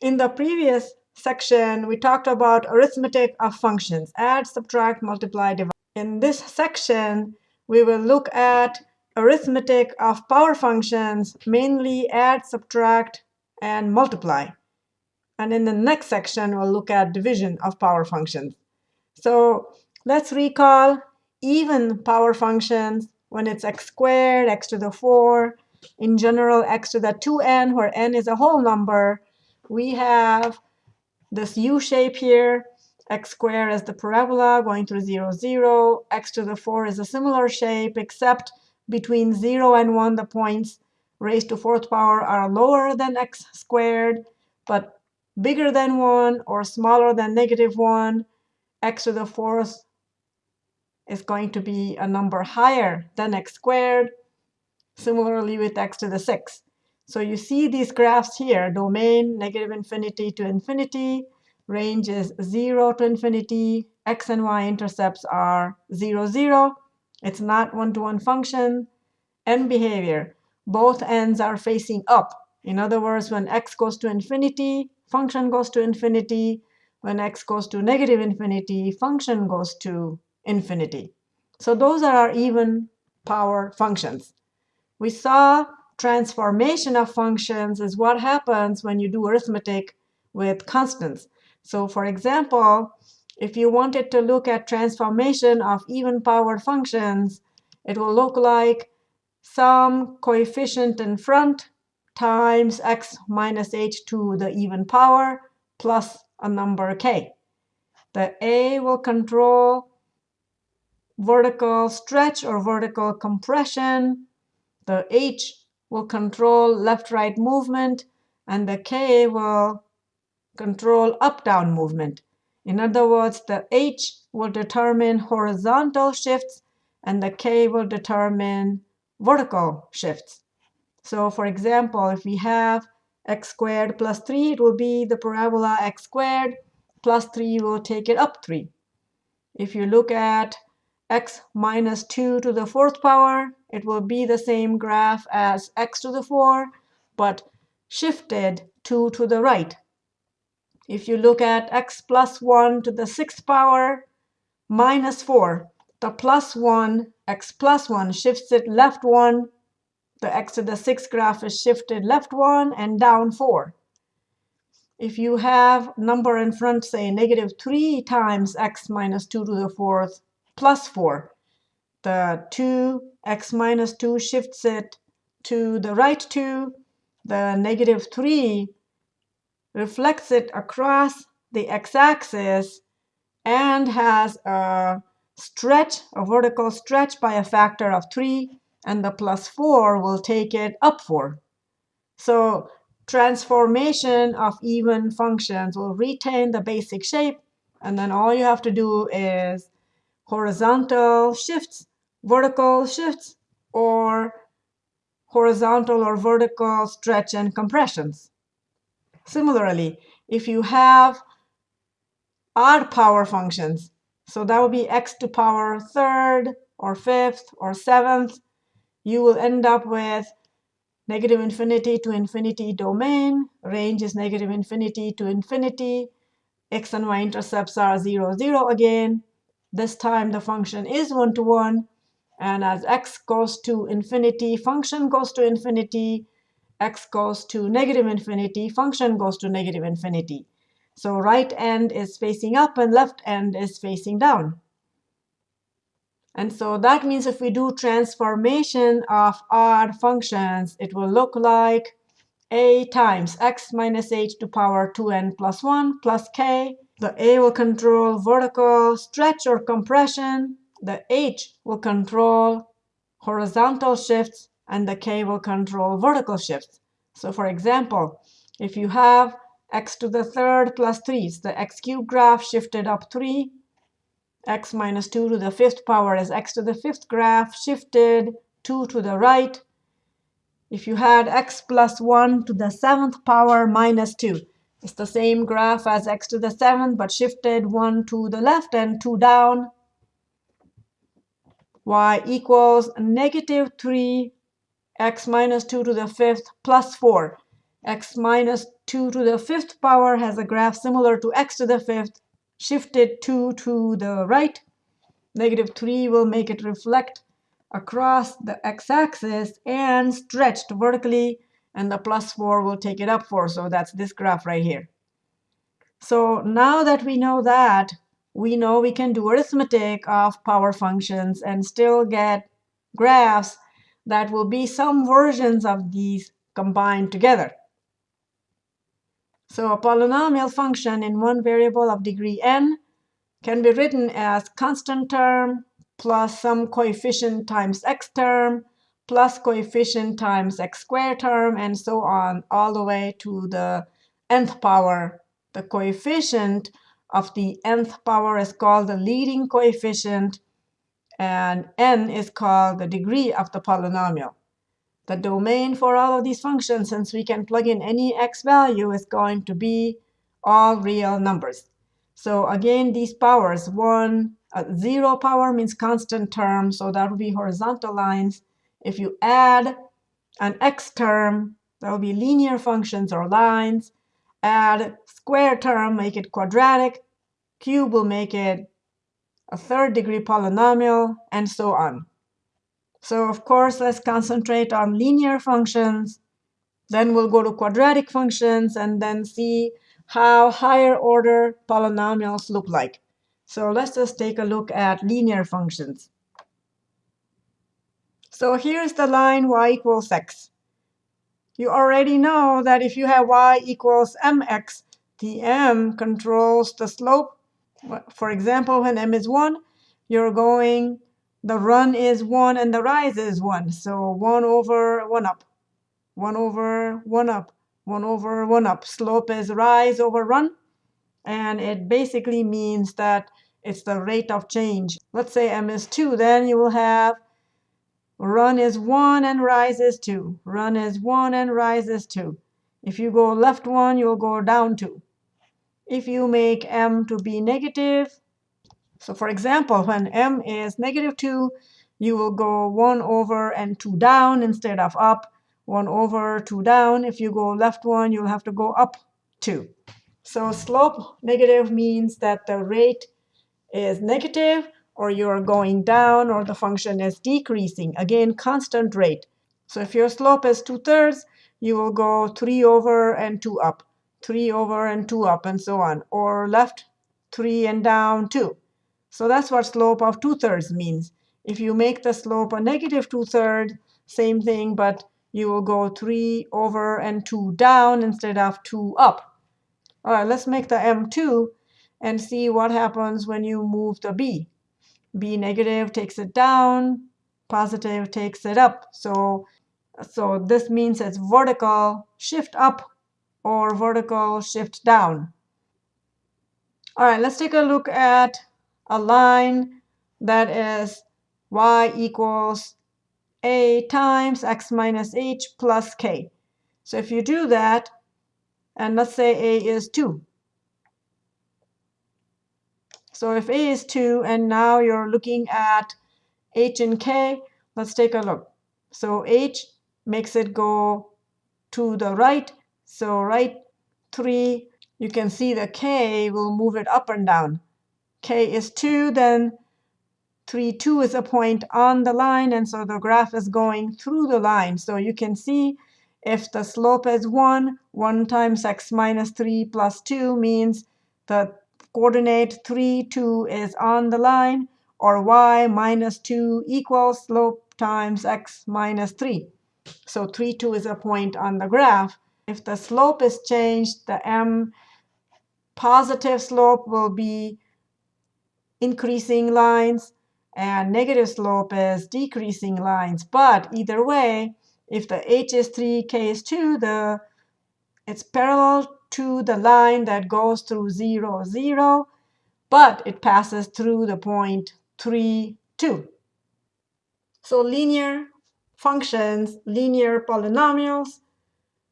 In the previous section, we talked about arithmetic of functions, add, subtract, multiply, divide. In this section, we will look at arithmetic of power functions, mainly add, subtract, and multiply. And in the next section, we'll look at division of power functions. So let's recall even power functions when it's x squared, x to the 4, in general x to the 2n, where n is a whole number, we have this u shape here. x squared is the parabola going through 0, 0. x to the 4 is a similar shape, except between 0 and 1, the points raised to fourth power are lower than x squared, but bigger than 1 or smaller than negative 1. x to the fourth is going to be a number higher than x squared. Similarly with x to the 6. So you see these graphs here, domain negative infinity to infinity, range is 0 to infinity, x and y intercepts are 0, 0. It's not one-to-one -one function. End behavior, both ends are facing up. In other words, when x goes to infinity, function goes to infinity. When x goes to negative infinity, function goes to infinity. So those are our even power functions. We saw transformation of functions is what happens when you do arithmetic with constants. So for example, if you wanted to look at transformation of even powered functions, it will look like some coefficient in front times x minus h to the even power plus a number k. The a will control vertical stretch or vertical compression. The h will control left-right movement, and the k will control up-down movement. In other words, the h will determine horizontal shifts, and the k will determine vertical shifts. So for example, if we have x squared plus 3, it will be the parabola x squared plus 3 will take it up 3. If you look at x minus 2 to the fourth power, it will be the same graph as x to the 4, but shifted 2 to the right. If you look at x plus 1 to the sixth power minus 4, the plus 1, x plus 1 shifts it left 1. The x to the sixth graph is shifted left 1 and down 4. If you have number in front, say negative 3 times x minus 2 to the fourth plus 4, the 2 x minus 2 shifts it to the right 2. The negative 3 reflects it across the x-axis and has a stretch, a vertical stretch by a factor of 3. And the plus 4 will take it up 4. So transformation of even functions will retain the basic shape. And then all you have to do is horizontal shifts vertical shifts or horizontal or vertical stretch and compressions. Similarly, if you have odd power functions, so that would be x to power third or fifth or seventh, you will end up with negative infinity to infinity domain. Range is negative infinity to infinity. x and y intercepts are 0, 0 again. This time the function is one-to-one. -one, and as x goes to infinity, function goes to infinity. x goes to negative infinity, function goes to negative infinity. So right end is facing up and left end is facing down. And so that means if we do transformation of odd functions, it will look like a times x minus h to power 2n plus 1 plus k. The a will control vertical stretch or compression the H will control horizontal shifts, and the K will control vertical shifts. So for example, if you have x to the third plus 3, so the x cubed graph shifted up 3. x minus 2 to the fifth power is x to the fifth graph shifted 2 to the right. If you had x plus 1 to the seventh power minus 2, it's the same graph as x to the seventh, but shifted 1 to the left and 2 down y equals negative 3 x minus 2 to the fifth plus 4. x minus 2 to the fifth power has a graph similar to x to the fifth, shifted 2 to the right. Negative 3 will make it reflect across the x-axis and stretched vertically, and the plus 4 will take it up 4. So that's this graph right here. So now that we know that, we know we can do arithmetic of power functions and still get graphs that will be some versions of these combined together. So a polynomial function in one variable of degree n can be written as constant term plus some coefficient times x term plus coefficient times x squared term, and so on, all the way to the nth power. The coefficient of the nth power is called the leading coefficient, and n is called the degree of the polynomial. The domain for all of these functions, since we can plug in any x value, is going to be all real numbers. So again, these powers, 1, uh, 0 power means constant term, so that would be horizontal lines. If you add an x term, that will be linear functions or lines. Add square term, make it quadratic. Cube will make it a third degree polynomial, and so on. So of course, let's concentrate on linear functions. Then we'll go to quadratic functions and then see how higher order polynomials look like. So let's just take a look at linear functions. So here's the line y equals x. You already know that if you have y equals mx, the m controls the slope for example, when m is 1, you're going, the run is 1 and the rise is 1. So 1 over 1 up, 1 over 1 up, 1 over 1 up. Slope is rise over run. And it basically means that it's the rate of change. Let's say m is 2. Then you will have run is 1 and rise is 2. Run is 1 and rise is 2. If you go left 1, you'll go down 2 if you make m to be negative. So for example, when m is negative 2, you will go 1 over and 2 down instead of up. 1 over 2 down. If you go left 1, you'll have to go up 2. So slope negative means that the rate is negative, or you're going down, or the function is decreasing. Again, constant rate. So if your slope is 2 thirds, you will go 3 over and 2 up. 3 over and 2 up and so on, or left 3 and down 2. So that's what slope of 2 thirds means. If you make the slope a negative 2 thirds, same thing, but you will go 3 over and 2 down instead of 2 up. All right, let's make the M2 and see what happens when you move the B. B negative takes it down, positive takes it up. So, so this means it's vertical shift up or vertical shift down. All right, let's take a look at a line that is y equals a times x minus h plus k. So if you do that, and let's say a is 2. So if a is 2, and now you're looking at h and k, let's take a look. So h makes it go to the right, so right 3, you can see the k will move it up and down. k is 2, then 3, 2 is a point on the line, and so the graph is going through the line. So you can see if the slope is 1, 1 times x minus 3 plus 2 means the coordinate 3, 2 is on the line, or y minus 2 equals slope times x minus 3. So 3, 2 is a point on the graph. If the slope is changed, the m positive slope will be increasing lines, and negative slope is decreasing lines. But either way, if the h is 3, k is 2, the it's parallel to the line that goes through 0, 0, but it passes through the point 3, 2. So linear functions, linear polynomials,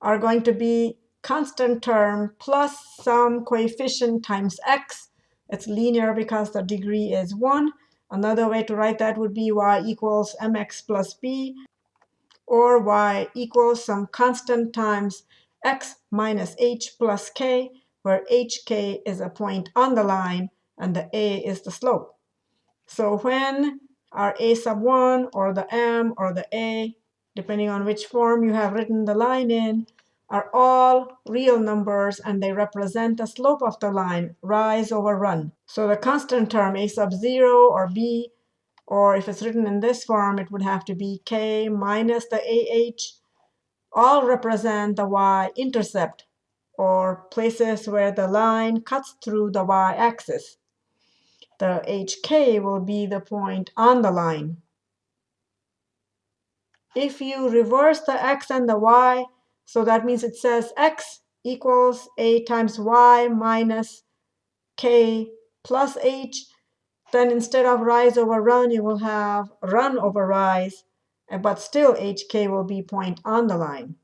are going to be constant term plus some coefficient times x. It's linear because the degree is 1. Another way to write that would be y equals mx plus b, or y equals some constant times x minus h plus k, where hk is a point on the line and the a is the slope. So when our a sub 1 or the m or the a, depending on which form you have written the line in, are all real numbers and they represent the slope of the line, rise over run. So the constant term a sub 0 or b, or if it's written in this form, it would have to be k minus the ah, all represent the y-intercept, or places where the line cuts through the y-axis. The hk will be the point on the line. If you reverse the x and the y, so that means it says x equals a times y minus k plus h. Then instead of rise over run, you will have run over rise. But still, hk will be point on the line.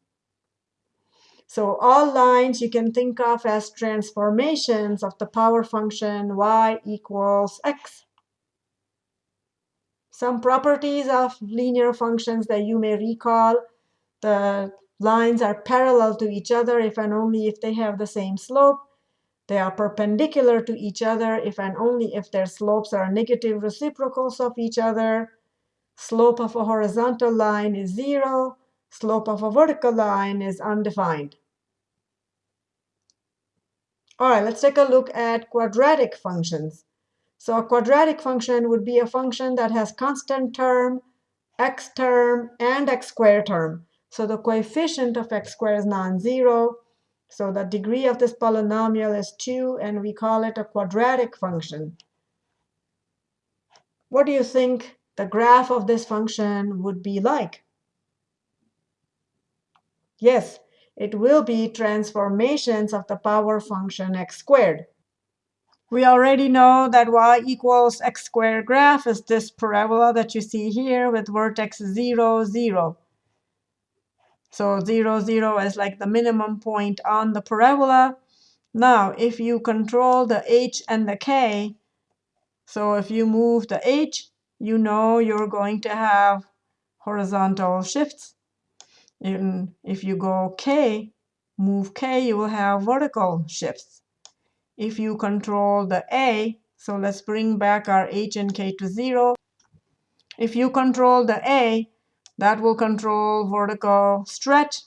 So all lines you can think of as transformations of the power function y equals x. Some properties of linear functions that you may recall, the Lines are parallel to each other if and only if they have the same slope. They are perpendicular to each other if and only if their slopes are negative reciprocals of each other. Slope of a horizontal line is 0. Slope of a vertical line is undefined. All right, let's take a look at quadratic functions. So a quadratic function would be a function that has constant term, x term, and x squared term. So the coefficient of x squared is non-zero. So the degree of this polynomial is 2, and we call it a quadratic function. What do you think the graph of this function would be like? Yes, it will be transformations of the power function x squared. We already know that y equals x squared graph is this parabola that you see here with vertex 0, 0. So 0, 0 is like the minimum point on the parabola. Now, if you control the h and the k, so if you move the h, you know you're going to have horizontal shifts. If you go k, move k, you will have vertical shifts. If you control the a, so let's bring back our h and k to 0. If you control the a, that will control vertical stretch.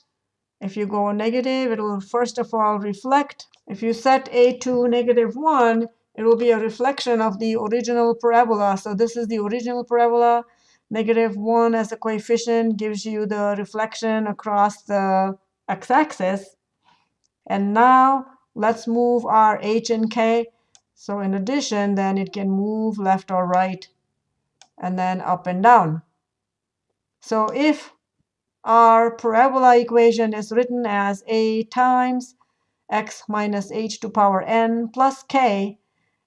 If you go negative, it will first of all reflect. If you set a to negative 1, it will be a reflection of the original parabola. So this is the original parabola. Negative 1 as a coefficient gives you the reflection across the x-axis. And now let's move our h and k. So in addition, then it can move left or right, and then up and down. So if our parabola equation is written as a times x minus h to power n plus k,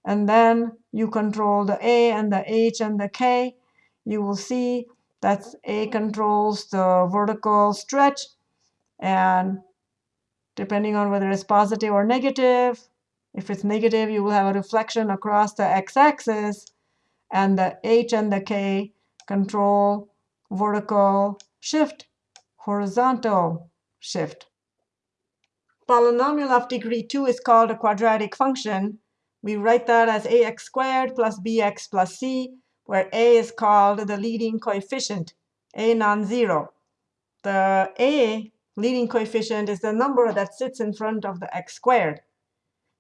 and then you control the a and the h and the k, you will see that a controls the vertical stretch. And depending on whether it's positive or negative, if it's negative, you will have a reflection across the x-axis. And the h and the k control vertical shift, horizontal shift. Polynomial of degree 2 is called a quadratic function. We write that as ax squared plus bx plus c, where a is called the leading coefficient, a non-zero. The a leading coefficient is the number that sits in front of the x squared.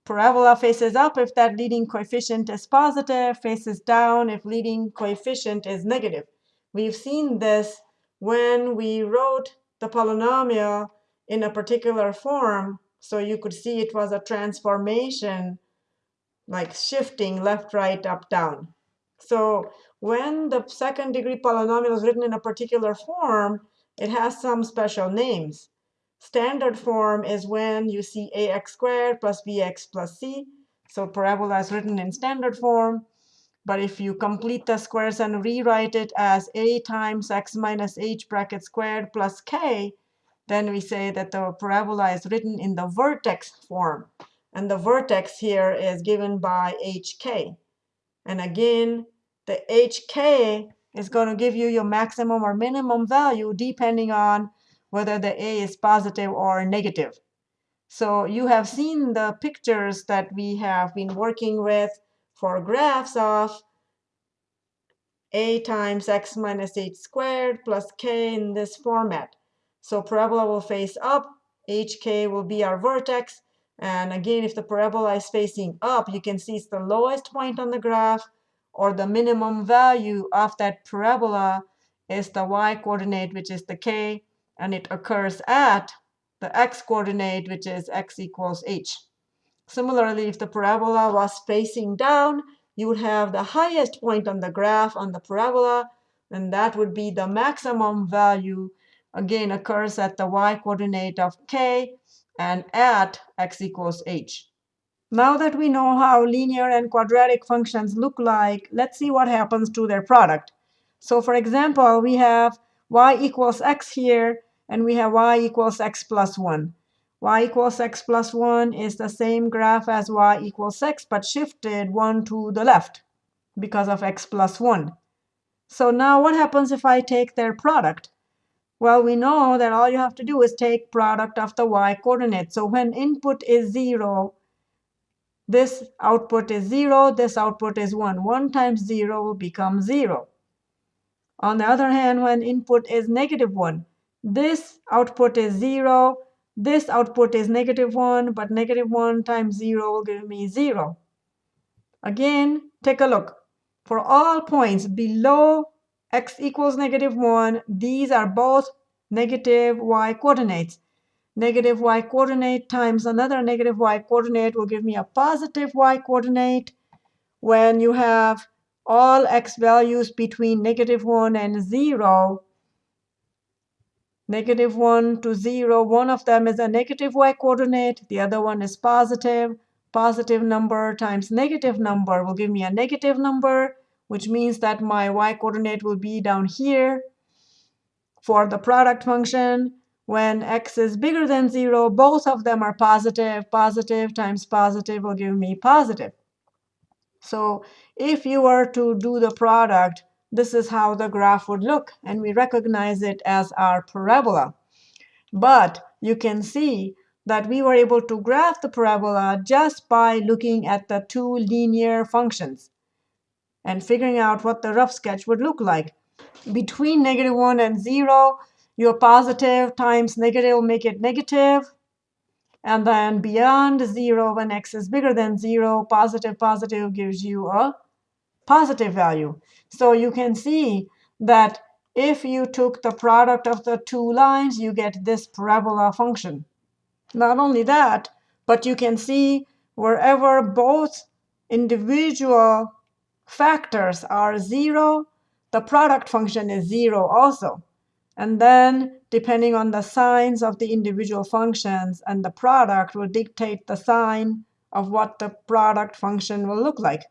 Parabola faces up if that leading coefficient is positive, faces down if leading coefficient is negative. We've seen this when we wrote the polynomial in a particular form. So you could see it was a transformation, like shifting left, right, up, down. So when the second degree polynomial is written in a particular form, it has some special names. Standard form is when you see ax squared plus bx plus c. So parabola is written in standard form. But if you complete the squares and rewrite it as a times x minus h bracket squared plus k, then we say that the parabola is written in the vertex form. And the vertex here is given by hk. And again, the hk is going to give you your maximum or minimum value depending on whether the a is positive or negative. So you have seen the pictures that we have been working with for graphs of a times x minus h squared plus k in this format. So parabola will face up, hk will be our vertex. And again, if the parabola is facing up, you can see it's the lowest point on the graph, or the minimum value of that parabola is the y coordinate, which is the k, and it occurs at the x coordinate, which is x equals h. Similarly, if the parabola was facing down, you would have the highest point on the graph on the parabola, and that would be the maximum value, again, occurs at the y coordinate of k and at x equals h. Now that we know how linear and quadratic functions look like, let's see what happens to their product. So for example, we have y equals x here, and we have y equals x plus 1. y equals x plus 1 is the same graph as y equals x, but shifted 1 to the left because of x plus 1. So now what happens if I take their product? Well, we know that all you have to do is take product of the y coordinate. So when input is 0, this output is 0, this output is 1. 1 times 0 will become 0. On the other hand, when input is negative 1, this output is 0. This output is negative 1, but negative 1 times 0 will give me 0. Again, take a look. For all points below x equals negative 1, these are both negative y coordinates. Negative y coordinate times another negative y coordinate will give me a positive y coordinate. When you have all x values between negative 1 and 0, negative 1 to 0. One of them is a negative y coordinate. The other one is positive. Positive number times negative number will give me a negative number, which means that my y coordinate will be down here. For the product function, when x is bigger than 0, both of them are positive. Positive times positive will give me positive. So if you were to do the product, this is how the graph would look. And we recognize it as our parabola. But you can see that we were able to graph the parabola just by looking at the two linear functions and figuring out what the rough sketch would look like. Between negative 1 and 0, your positive times negative will make it negative. And then beyond 0, when x is bigger than 0, positive positive gives you a positive value. So you can see that if you took the product of the two lines, you get this parabola function. Not only that, but you can see wherever both individual factors are 0, the product function is 0 also. And then depending on the signs of the individual functions and the product will dictate the sign of what the product function will look like.